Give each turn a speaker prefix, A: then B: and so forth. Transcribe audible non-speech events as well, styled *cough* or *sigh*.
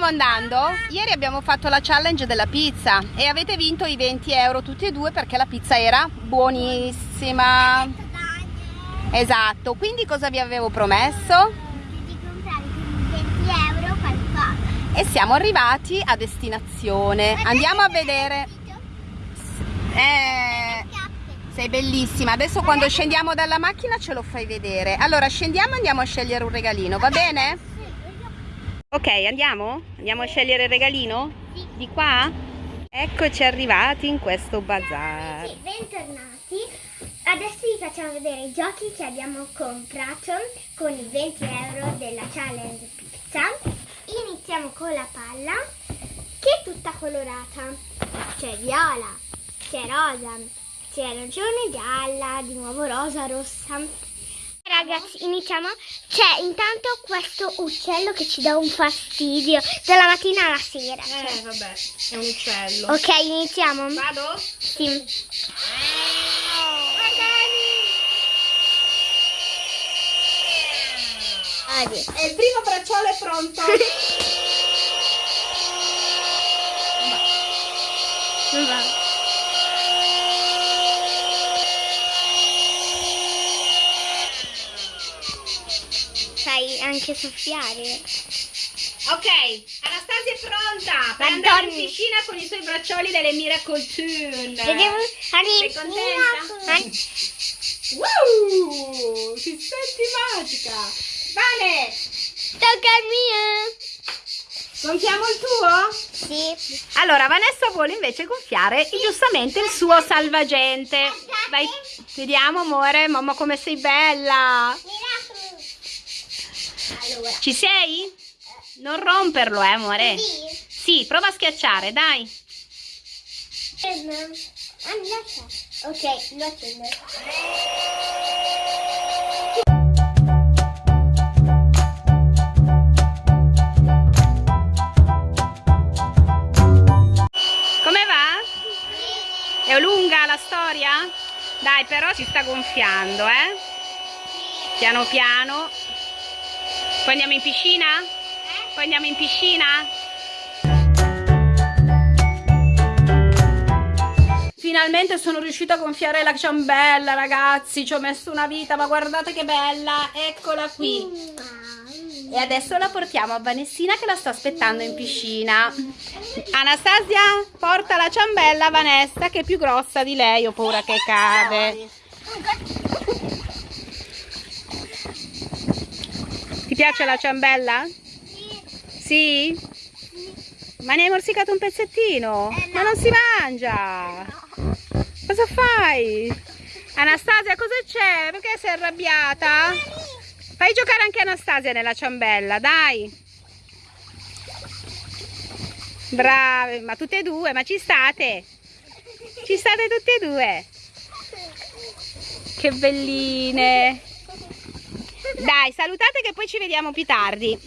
A: stiamo andando? Ieri abbiamo fatto la challenge della pizza e avete vinto i 20 euro tutti e due perché la pizza era buonissima. Esatto, quindi cosa vi avevo promesso?
B: Di comprare per 20 euro qualcosa.
A: E siamo arrivati a destinazione. Andiamo a vedere. Eh, sei bellissima. Adesso quando scendiamo dalla macchina ce lo fai vedere. Allora scendiamo e andiamo a scegliere un regalino, va bene? Ok, andiamo? Andiamo a scegliere il regalino?
B: Sì.
A: Di qua? Eccoci arrivati in questo bazar.
B: Sì, bentornati. Adesso vi facciamo vedere i giochi che abbiamo comprato con i 20 euro della challenge pizza. Iniziamo con la palla che è tutta colorata. C'è viola, c'è rosa, c'è arancione, gialla, di nuovo rosa, rossa. Ragazzi, iniziamo. C'è intanto questo uccello che ci dà un fastidio dalla mattina alla sera.
A: Eh, vabbè, è un uccello.
B: Ok, iniziamo.
A: Vado?
B: Sì. Vedi.
A: E il primo bracciolo è pronto. *laughs*
B: Non va. Sai anche soffiare.
A: Ok, Anastasia è pronta per
B: Ma
A: andare in piscina con i suoi braccioli delle Miracle Tune.
B: Vediamo.
A: Sei contenta?
B: Ani-
A: Wow, ti senti magica. Vale,
B: Tocca al mio.
A: gonfiamo il tuo?
B: Sì.
A: Allora, Vanessa vuole invece gonfiare giustamente il suo salvagente. Vai, vediamo amore, mamma come sei bella.
B: Allora.
A: Ci sei? Non romperlo, eh amore.
B: Sì.
A: Sì, prova a schiacciare, dai.
B: Ok, lo accendo.
A: Come va? È lunga la storia? Dai, però si sta gonfiando, eh? Piano piano. Poi andiamo in piscina? Poi andiamo in piscina? Finalmente sono riuscita a gonfiare la ciambella, ragazzi. Ci ho messo una vita, ma guardate che bella. Eccola qui. E adesso la portiamo a Vanessina che la sta aspettando in piscina. Anastasia, porta la ciambella a Vanessa che è più grossa di lei, ho paura che cade. Piace la ciambella? Sì? Ma ne hai morsicato un pezzettino?
B: Eh, no.
A: Ma non si mangia! Cosa fai? Anastasia, cosa c'è? Perché sei arrabbiata? Fai giocare anche Anastasia nella ciambella, dai. Brave, ma tutte e due, ma ci state? Ci state tutte e due? Che belline. Dai, salutate che poi ci vediamo più tardi.